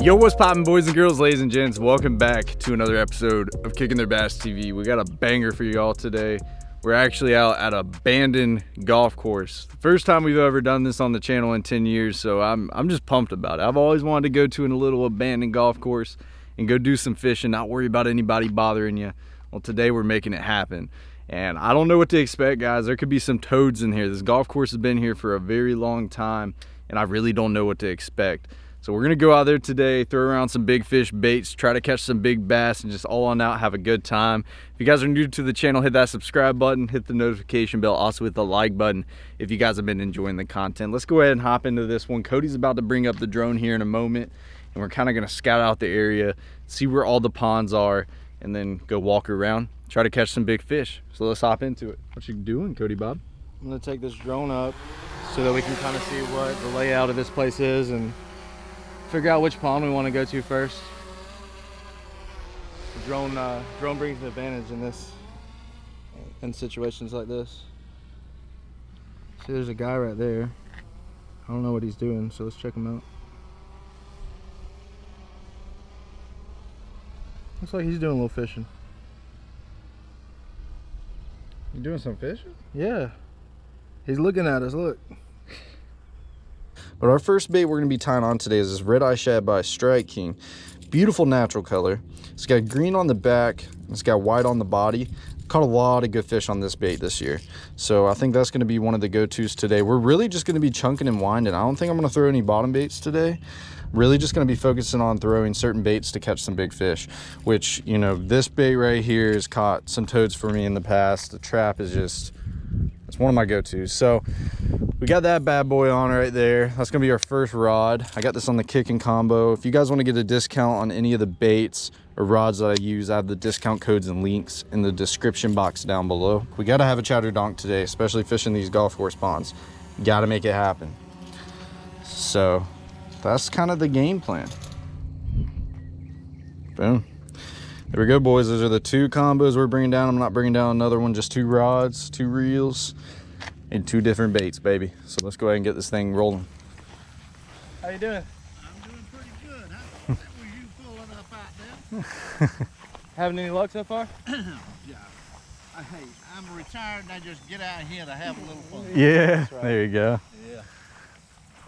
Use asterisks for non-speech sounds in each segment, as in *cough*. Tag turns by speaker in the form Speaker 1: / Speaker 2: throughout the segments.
Speaker 1: Yo, what's poppin', boys and girls, ladies and gents? Welcome back to another episode of Kicking Their Bass TV. We got a banger for y'all today. We're actually out at abandoned golf course. First time we've ever done this on the channel in 10 years, so I'm, I'm just pumped about it. I've always wanted to go to a little abandoned golf course and go do some fishing, not worry about anybody bothering you. Well, today we're making it happen. And I don't know what to expect, guys. There could be some toads in here. This golf course has been here for a very long time, and I really don't know what to expect. So we're gonna go out there today, throw around some big fish baits, try to catch some big bass, and just all on out, have a good time. If you guys are new to the channel, hit that subscribe button, hit the notification bell, also hit the like button if you guys have been enjoying the content. Let's go ahead and hop into this one. Cody's about to bring up the drone here in a moment, and we're kind of gonna scout out the area, see where all the ponds are, and then go walk around, try to catch some big fish. So let's hop into it. What you doing, Cody Bob?
Speaker 2: I'm gonna take this drone up so that we can kind of see what the layout of this place is and figure out which pond we want to go to first. The drone uh, drone brings an advantage in this in situations like this. See, there's a guy right there. I don't know what he's doing, so let's check him out. Looks like he's doing a little fishing.
Speaker 1: You doing some fishing?
Speaker 2: Yeah. He's looking at us, look.
Speaker 3: But our first bait we're going to be tying on today is this Red Eye Shad by Strike King. Beautiful natural color. It's got green on the back. It's got white on the body. Caught a lot of good fish on this bait this year. So I think that's going to be one of the go-tos today. We're really just going to be chunking and winding. I don't think I'm going to throw any bottom baits today. Really just going to be focusing on throwing certain baits to catch some big fish. Which, you know, this bait right here has caught some toads for me in the past. The trap is just it's one of my go-tos. So we got that bad boy on right there. That's gonna be our first rod. I got this on the Kikin combo. If you guys wanna get a discount on any of the baits or rods that I use, I have the discount codes and links in the description box down below. We gotta have a chatter donk today, especially fishing these golf course ponds. Gotta make it happen. So that's kind of the game plan. Boom. There we go, boys. Those are the two combos we're bringing down. I'm not bringing down another one, just two rods, two reels, and two different baits, baby. So let's go ahead and get this thing rolling.
Speaker 2: How you doing?
Speaker 4: I'm doing pretty good. How *laughs* was you pulling up out there? *laughs*
Speaker 2: Having any luck so far? *clears throat*
Speaker 4: yeah. Hey, I'm retired and I just get out here to have a little fun. *laughs*
Speaker 1: Yeah,
Speaker 2: right.
Speaker 1: there you go.
Speaker 4: Yeah.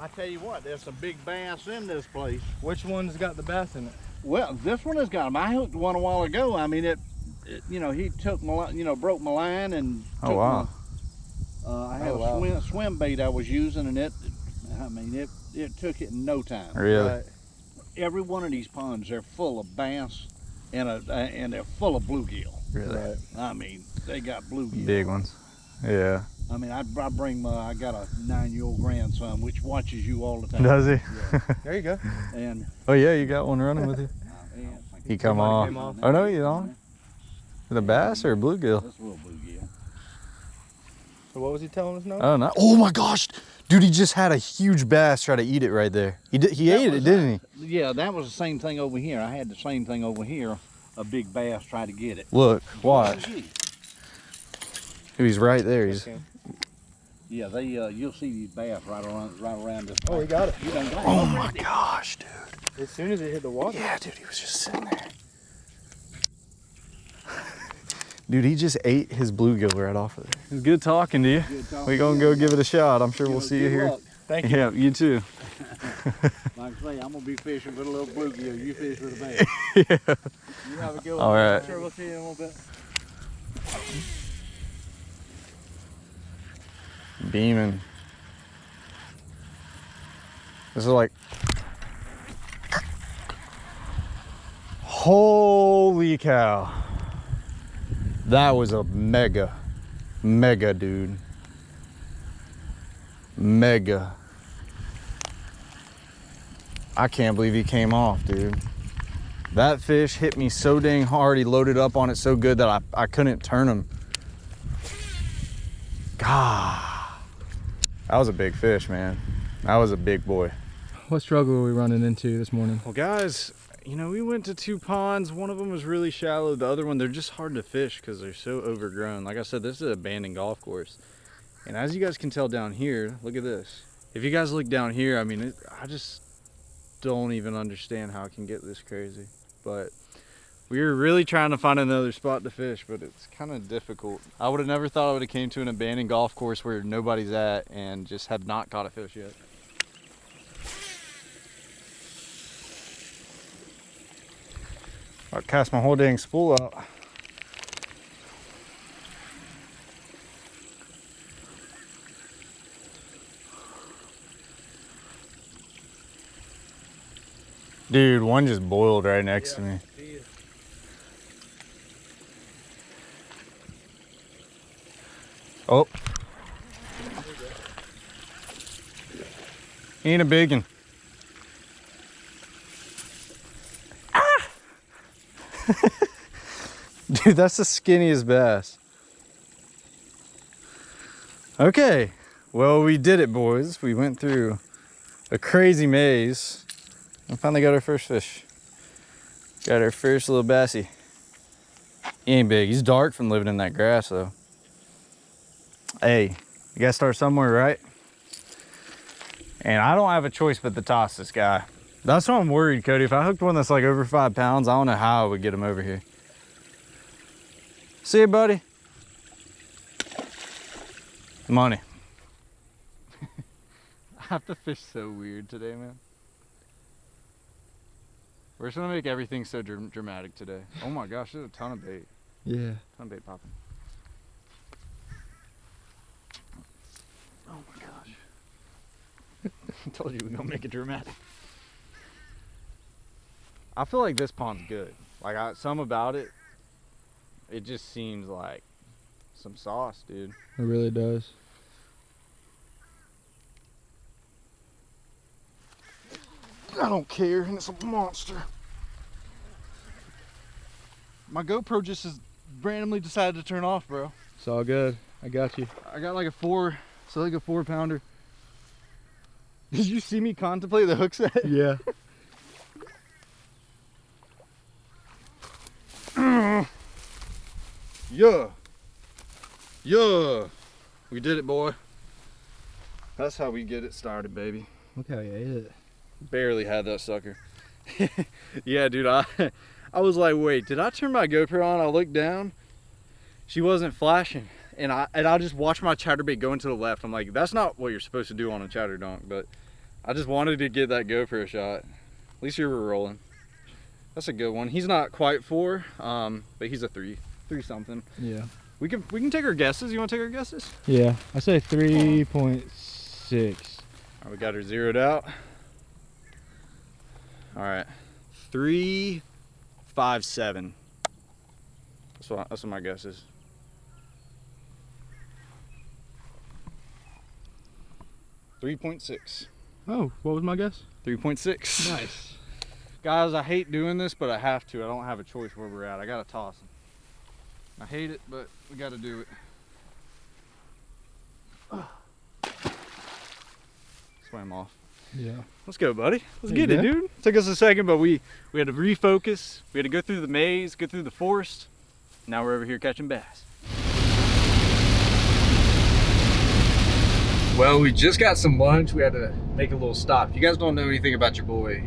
Speaker 4: I tell you what, there's some big bass in this place.
Speaker 2: Which one's got the bass in it?
Speaker 4: Well, this one has got them. I hooked one a while ago. I mean, it, it you know, he took my, you know, broke my line and
Speaker 1: Oh,
Speaker 4: took
Speaker 1: wow.
Speaker 4: my, uh, I had
Speaker 2: Oh,
Speaker 4: a
Speaker 2: wow.
Speaker 4: swim, swim bait I was using and it, I mean, it, it took it in no time.
Speaker 1: Really?
Speaker 2: Right.
Speaker 4: Every one of these ponds, they're full of bass and, a, and they're full of bluegill.
Speaker 1: Really?
Speaker 2: Right.
Speaker 4: I mean, they got bluegill.
Speaker 1: Big ones. Yeah.
Speaker 4: I mean, I, I bring my, I got a nine-year-old grandson which watches you all the time.
Speaker 1: Does he?
Speaker 4: Yeah.
Speaker 2: There you go.
Speaker 4: And,
Speaker 1: Oh yeah, you got one running with you. *laughs*
Speaker 4: Oh, and
Speaker 1: He come off.
Speaker 2: came off.
Speaker 1: Oh no, you don't. Is it a bass or a bluegill?
Speaker 4: That's a little bluegill.
Speaker 2: So what was he telling us now?
Speaker 1: Oh no! Oh my gosh, dude! He just had a huge bass try to eat it right there. He did. He
Speaker 4: That
Speaker 1: ate it,
Speaker 4: was
Speaker 1: didn't he?
Speaker 4: Yeah, that was the same thing over here. I had the same thing over here. A big bass try to get it.
Speaker 1: Look, watch. Oh, He's right there. He's.
Speaker 2: Okay.
Speaker 4: Yeah, they. Uh, you'll see these bass right around, right around this.
Speaker 2: Oh, he got it.
Speaker 4: You done got
Speaker 1: Oh
Speaker 4: it.
Speaker 1: my gosh, dude!
Speaker 2: As soon as it hit the water.
Speaker 1: Yeah, dude, he was just sitting there. *laughs* Dude, he just ate his bluegill right off of there. It was good talking to you.
Speaker 4: Talking
Speaker 1: We
Speaker 4: to
Speaker 1: gonna go give it a shot. I'm sure
Speaker 4: Good-
Speaker 1: we'll see you here.
Speaker 4: luck.
Speaker 2: Thank you.
Speaker 1: Yeah, you too. *laughs*
Speaker 4: Like I say, I'm gonna be fishing with a little bluegill. You fish with a bass. *laughs*
Speaker 1: yeah.
Speaker 2: You have a good one.
Speaker 1: All right.
Speaker 2: I'm sure we'll see you in a little bit.
Speaker 1: Beaming. This is like. Holy cow. That was a mega, mega dude. Mega. I can't believe he came off, dude. That fish hit me so dang hard. He loaded up on it so good that I, I couldn't turn him. God. That was a big fish, man. That was a big boy.
Speaker 2: What struggle are we running into this morning?
Speaker 1: Well, guys, you know, we went to two ponds. One of them was really shallow. The other one, they're just hard to fish because they're so overgrown. Like I said, this is an abandoned golf course. And as you guys can tell down here, look at this. If you guys look down here, I mean, it, I just, don't even understand how it can get this crazy. But we were really trying to find another spot to fish, but it's kind of difficult. I would have never thought I would have came to an abandoned golf course where nobody's at and just have not caught a fish yet. I cast my whole dang spool out. Dude, one just boiled right next to me. Oh. Ain't a big one. Ah! *laughs* Dude, that's the skinniest bass. Okay, well, we did it, boys. We went through a crazy maze and finally got our first fish. Got our first little bassy. He ain't big. He's dark from living in that grass, though. Hey, you gotta start somewhere, right? And I don't have a choice but to toss this guy. That's why I'm worried, Cody. If I hooked one that's like over five pounds, I don't know how I would get him over here. See you, buddy. Money. *laughs* I have to fish so weird today, man. We're just gonna make everything so dr dramatic today. Oh my gosh, there's a ton of bait.
Speaker 2: Yeah.
Speaker 1: Ton of bait popping. Oh my gosh. I *laughs* told you we're gonna make it dramatic. I feel like this pond's good. Like I, some about it, it just seems like some sauce, dude.
Speaker 2: It really does.
Speaker 1: I don't care, and it's a monster. My GoPro just has randomly decided to turn off, bro.
Speaker 2: It's all good. I got you.
Speaker 1: I got like a four, so like a four pounder. *laughs* Did you see me contemplate the hook set?
Speaker 2: Yeah. *laughs*
Speaker 1: Yeah. Yeah. We did it, boy. That's how we get it started, baby.
Speaker 2: Look how you ate it.
Speaker 1: Barely had that sucker. *laughs* yeah, dude, I I was like, wait, did I turn my GoPro on? I looked down. She wasn't flashing. And I and I just watch my chatterbait going to the left. I'm like, that's not what you're supposed to do on a chatter donk, but I just wanted to get that GoPro shot. At least you were rolling. That's a good one. He's not quite four, um, but he's a three. Three something.
Speaker 2: Yeah.
Speaker 1: We can we can take our guesses. You want to take our guesses?
Speaker 2: Yeah. I say 3.6.
Speaker 1: All right, we got her zeroed out. All right, three, five, seven. That's what that's what my guess is. Three point six.
Speaker 2: Oh, what was my guess?
Speaker 1: Three point six.
Speaker 2: Nice. *laughs*
Speaker 1: Guys, I hate doing this, but I have to. I don't have a choice where we're at. I gotta toss them. I hate it, but we gotta do it. *sighs* Swam off.
Speaker 2: Yeah.
Speaker 1: Let's go, buddy. Let's get it, dude. Took us a second, but we we had to refocus. We had to go through the maze, go through the forest. Now we're over here catching bass. Well, we just got some lunch. We had to make a little stop. If you guys don't know anything about your boy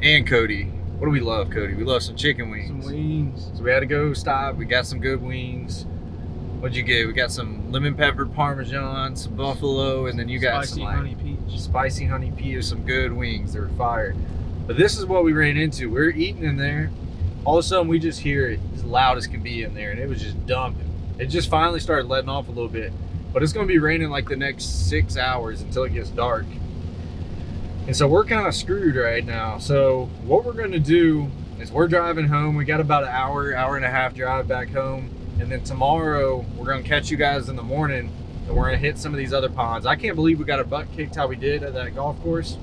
Speaker 1: and Cody, what do we love, Cody? We love some chicken wings.
Speaker 2: Some wings.
Speaker 1: So we had to go stop. We got some good wings. What'd you get? We got some lemon pepper parmesan, some buffalo, and then you got
Speaker 2: Spicy
Speaker 1: some like
Speaker 2: honey peach.
Speaker 1: spicy honey pea with some good wings. They were fire. But this is what we ran into. We were eating in there. All of a sudden, we just hear it as loud as can be in there, and it was just dumping. It just finally started letting off a little bit. But it's going to be raining like the next six hours until it gets dark. And so we're kind of screwed right now. So what we're going to do is we're driving home. We got about an hour, hour and a half drive back home. And then tomorrow we're going to catch you guys in the morning and we're going to hit some of these other ponds. I can't believe we got our butt kicked how we did at that golf course.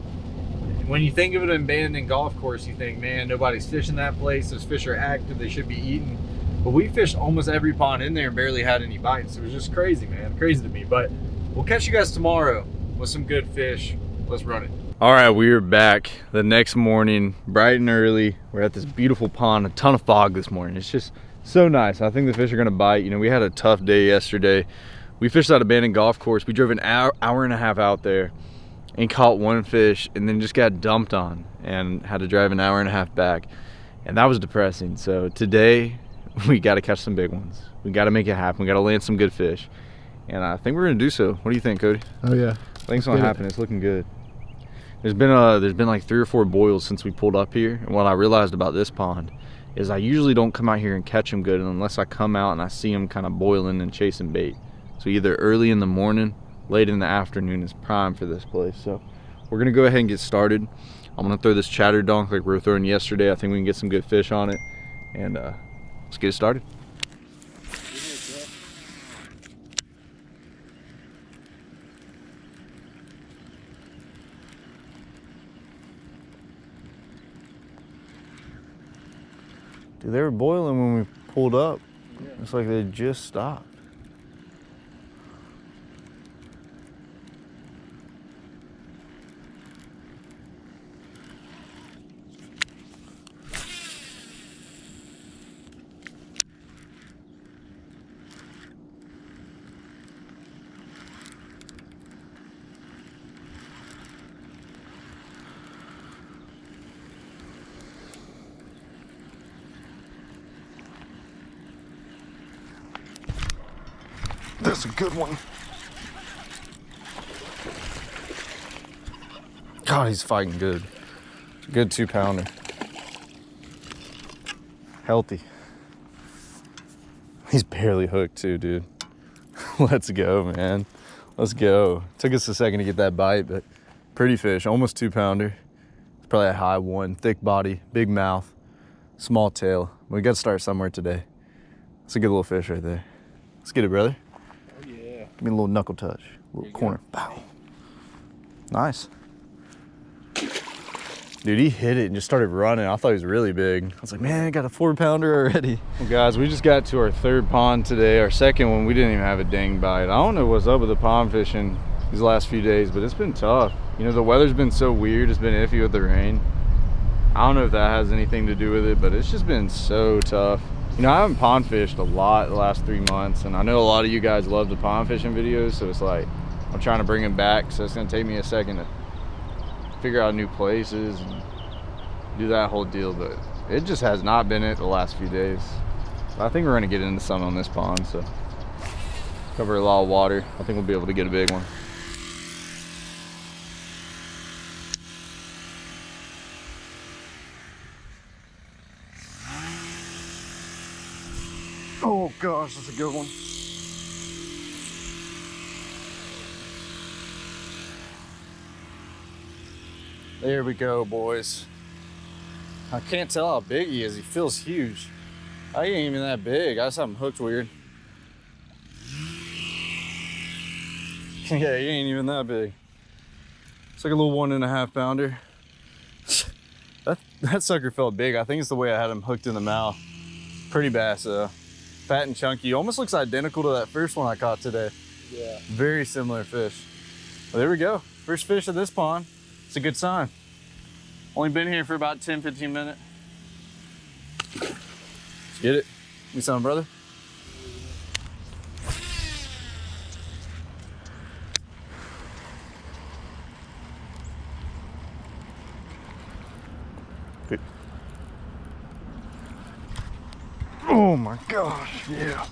Speaker 1: When you think of an abandoned golf course, you think, man, nobody's fishing that place. Those fish are active. They should be eating. But we fished almost every pond in there and barely had any bites. It was just crazy, man. Crazy to me. But we'll catch you guys tomorrow with some good fish. Let's run it. All right, we are back the next morning, bright and early. We're at this beautiful pond, a ton of fog this morning. It's just so nice. I think the fish are gonna bite. You know, we had a tough day yesterday. We fished that abandoned golf course. We drove an hour, hour and a half out there and caught one fish and then just got dumped on and had to drive an hour and a half back. And that was depressing. So today *laughs* we got to catch some big ones. We got to make it happen. We got to land some good fish. And I think we're going to do so. What do you think, Cody?
Speaker 2: Oh yeah.
Speaker 1: I think it's going to happen. It's looking good. There's been uh there's been like three or four boils since we pulled up here. And what I realized about this pond is I usually don't come out here and catch them good unless I come out and I see them kind of boiling and chasing bait. So either early in the morning, late in the afternoon is prime for this place. So we're gonna go ahead and get started. I'm gonna throw this chatter donk like we were throwing yesterday. I think we can get some good fish on it. And uh, let's get it started. Dude, they were boiling when we pulled up. It's like they just stopped. That's a good one. God, he's fighting good. Good two pounder. Healthy. He's barely hooked too, dude. *laughs* Let's go, man. Let's go. Took us a second to get that bite, but pretty fish, almost two pounder. It's probably a high one, thick body, big mouth, small tail. We got to start somewhere today. It's a good little fish right there. Let's get it, brother. Give me a little knuckle touch, a little corner. Bow. Nice. Dude, he hit it and just started running. I thought he was really big. I was like, man, I got a four pounder already. Well, guys, we just got to our third pond today. Our second one, we didn't even have a dang bite. I don't know what's up with the pond fishing these last few days, but it's been tough. You know, the weather's been so weird. It's been iffy with the rain. I don't know if that has anything to do with it, but it's just been so tough. You know, I haven't pond fished a lot the last three months, and I know a lot of you guys love the pond fishing videos, so it's like, I'm trying to bring them back, so it's gonna take me a second to figure out new places and do that whole deal, but it just has not been it the last few days. But I think we're gonna get into some on this pond, so cover a lot of water. I think we'll be able to get a big one. Oh gosh, that's a good one. There we go, boys. I can't tell how big he is. He feels huge. I ain't even that big. I just have him hooked weird. *laughs* yeah, he ain't even that big. It's like a little one and a half pounder. *laughs* that, that sucker felt big. I think it's the way I had him hooked in the mouth. Pretty bass though. Fat and chunky. Almost looks identical to that first one I caught today.
Speaker 2: Yeah.
Speaker 1: Very similar fish. Well, there we go. First fish of this pond. It's a good sign. Only been here for about 10, 15 minutes. Let's get it. You sound brother? Oh my gosh, yeah.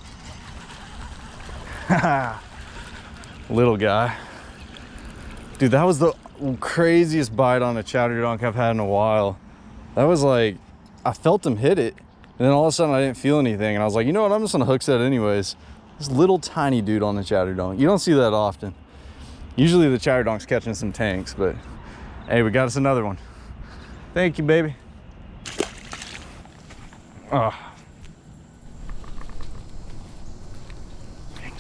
Speaker 1: *laughs* Little guy. Dude, that was the craziest bite on a chatter donk I've had in a while. That was like, I felt him hit it. And then all of a sudden I didn't feel anything. And I was like, you know what? I'm just gonna hook set anyways. This little tiny dude on the chatter donk. You don't see that often. Usually the chatter donk's catching some tanks, but hey, we got us another one. Thank you, baby. Oh.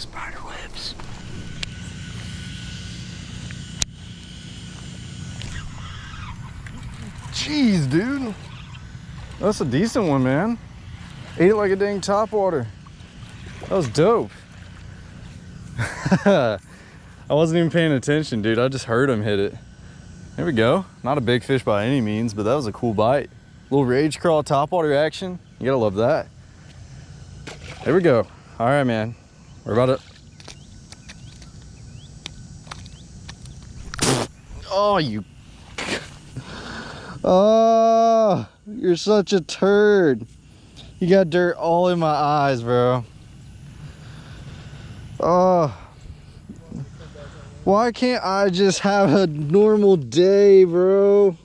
Speaker 1: Dang spider. Jeez, dude. That's a decent one, man. Ate it like a dang topwater. That was dope. *laughs* I wasn't even paying attention, dude. I just heard him hit it. There we go. Not a big fish by any means, but that was a cool bite. Little rage crawl topwater action. You gotta love that. There we go. All right, man. We're about to... Oh, you. *laughs* Oh, you're such a turd. You got dirt all in my eyes, bro. Oh. Why can't I just have a normal day, bro?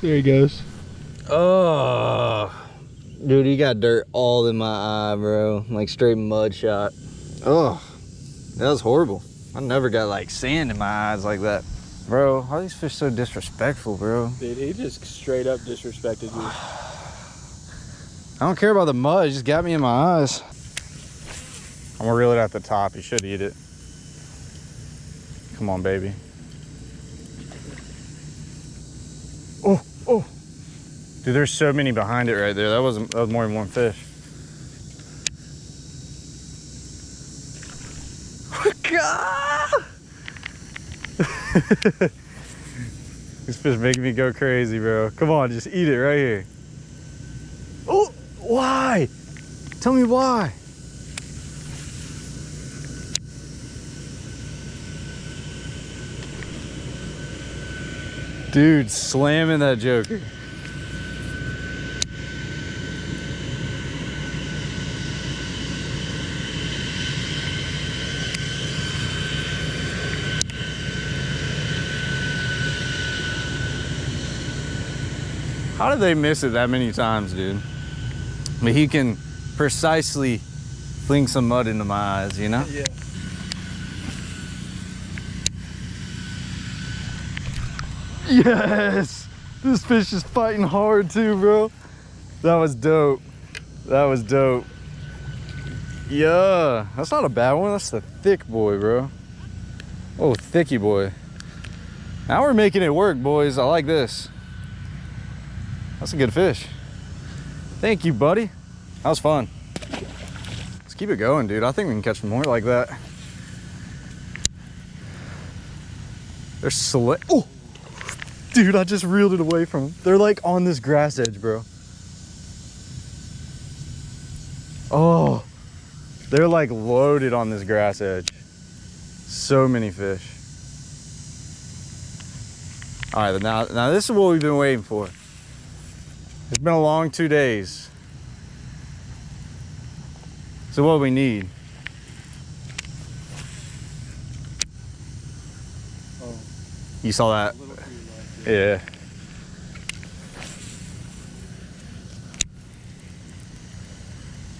Speaker 2: There he goes.
Speaker 1: Oh. Dude, he got dirt all in my eye, bro. Like straight mud shot. Oh. That was horrible. I never got like sand in my eyes like that. Bro, how are these fish so disrespectful, bro?
Speaker 2: Dude, he just straight up disrespected you. *sighs*
Speaker 1: I don't care about the mud, it just got me in my eyes. I'm gonna reel it at the top. You should eat it. Come on, baby. Oh, oh. Dude, there's so many behind it right there. That wasn't that was more than one fish. *laughs* These fish making me go crazy, bro. Come on, just eat it right here. Oh, why? Tell me why. Dude, slamming that joker. How did they miss it that many times, dude? But he can precisely fling some mud into my eyes, you know?
Speaker 2: Yeah.
Speaker 1: Yes! This fish is fighting hard too, bro. That was dope. That was dope. Yeah, that's not a bad one. That's the thick boy, bro. Oh, thicky boy. Now we're making it work, boys. I like this. That's a good fish. Thank you, buddy. That was fun. Let's keep it going, dude. I think we can catch more like that. They're slick. Oh! Dude, I just reeled it away from them. They're like on this grass edge, bro. Oh, they're like loaded on this grass edge. So many fish. All right, now, now this is what we've been waiting for. It's been a long two days. So what do we need?
Speaker 2: Oh.
Speaker 1: You saw that?
Speaker 2: Light, yeah.
Speaker 1: Yeah.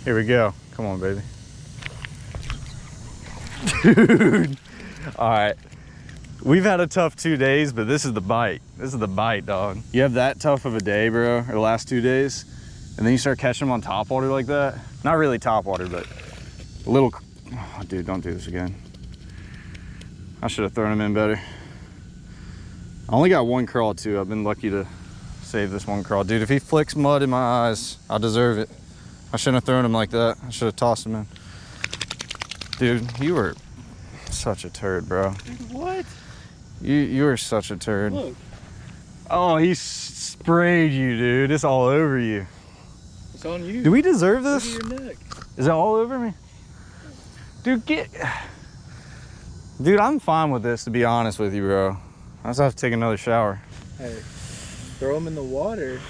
Speaker 1: Here we go. Come on, baby. *laughs* Dude. All right. We've had a tough two days, but this is the bite. This is the bite, dog. You have that tough of a day, bro, or the last two days, and then you start catching them on top water like that. Not really top water, but a little. Oh, dude, don't do this again. I should have thrown them in better. I only got one crawl too. I've been lucky to save this one crawl. Dude, if he flicks mud in my eyes, I deserve it. I shouldn't have thrown him like that. I should have tossed him in. Dude, you were such a turd, bro.
Speaker 2: Dude, what?
Speaker 1: You you are such a turd.
Speaker 2: Look.
Speaker 1: Oh, he sprayed you, dude. It's all over you.
Speaker 2: It's on you.
Speaker 1: Do we deserve this?
Speaker 2: your neck.
Speaker 1: Is it all over me? Dude, get... Dude, I'm fine with this, to be honest with you, bro. I just have to take another shower.
Speaker 2: Hey, throw them in the water.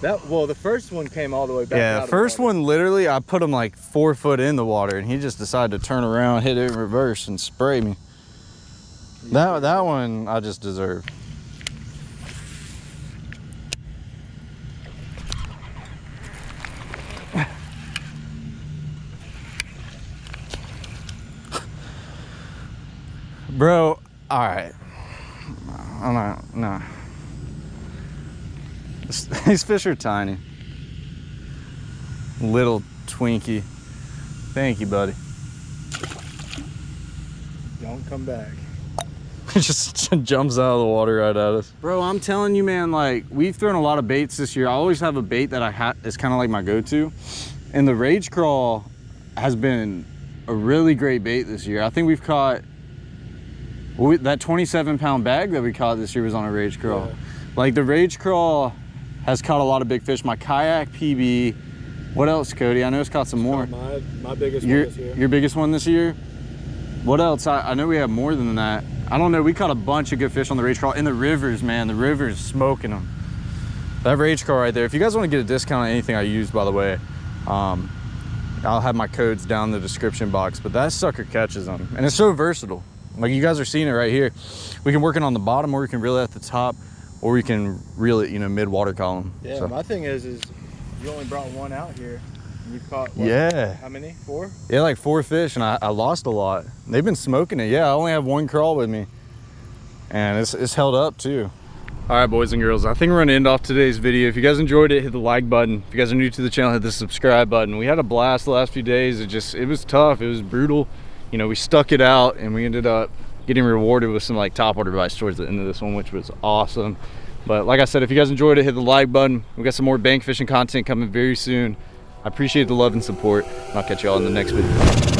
Speaker 2: That well, the first one came all the way back.
Speaker 1: yeah, the first
Speaker 2: water.
Speaker 1: one, literally, I put him like four foot in the water, and he just decided to turn around, hit it in reverse, and spray me. That, that one, I just deserve. Bro, all right. I'm not, no. *laughs* These fish are tiny. Little Twinkie. Thank you, buddy.
Speaker 2: Don't come back.
Speaker 1: It *laughs* just jumps out of the water right at us. Bro, I'm telling you, man, like we've thrown a lot of baits this year. I always have a bait that I ha is kind of like my go-to. And the Rage Crawl has been a really great bait this year. I think we've caught we, that 27 pound bag that we caught this year was on a Rage Crawl.
Speaker 2: Yeah.
Speaker 1: Like the Rage Crawl has caught a lot of big fish. My kayak PB. What else, Cody? I know it's caught some more.
Speaker 2: My my biggest
Speaker 1: Your
Speaker 2: one this year.
Speaker 1: your biggest one this year? What else? I, I know we have more than that. I don't know. We caught a bunch of good fish on the rage crawl in the rivers, man. The rivers smoking them. That rage crawl right there. If you guys want to get a discount on anything I use, by the way, um, I'll have my codes down in the description box. But that sucker catches them, and it's so versatile. Like you guys are seeing it right here. We can work it on the bottom, or we can reel it at the top, or we can reel it, you know, mid water column.
Speaker 2: Yeah,
Speaker 1: So-
Speaker 2: my thing is, is you only brought one out here. And you've caught, what,
Speaker 1: yeah.
Speaker 2: How many? Four?
Speaker 1: Yeah, like four fish, and I, I lost a lot. They've been smoking it. Yeah, I only have one crawl with me, and it's, it's held up too. All right, boys and girls, I think we're gonna end off today's video. If you guys enjoyed it, hit the like button. If you guys are new to the channel, hit the subscribe button. We had a blast the last few days. It just, it was tough. It was brutal. You know, we stuck it out, and we ended up getting rewarded with some like top water bites towards the end of this one, which was awesome. But like I said, if you guys enjoyed it, hit the like button. We got some more bank fishing content coming very soon. I appreciate the love and support. and I'll catch y'all in the next video.